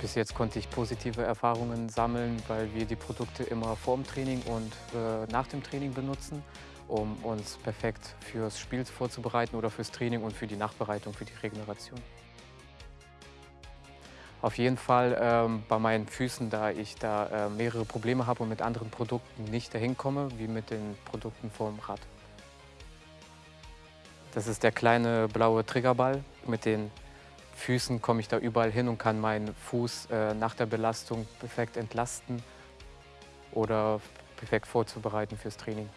Bis jetzt konnte ich positive Erfahrungen sammeln, weil wir die Produkte immer vor dem Training und äh, nach dem Training benutzen, um uns perfekt fürs Spiel vorzubereiten oder fürs Training und für die Nachbereitung, für die Regeneration. Auf jeden Fall ähm, bei meinen Füßen, da ich da äh, mehrere Probleme habe und mit anderen Produkten nicht dahin komme, wie mit den Produkten vom Rad. Das ist der kleine blaue Triggerball. Mit den Füßen komme ich da überall hin und kann meinen Fuß äh, nach der Belastung perfekt entlasten oder perfekt vorzubereiten fürs Training.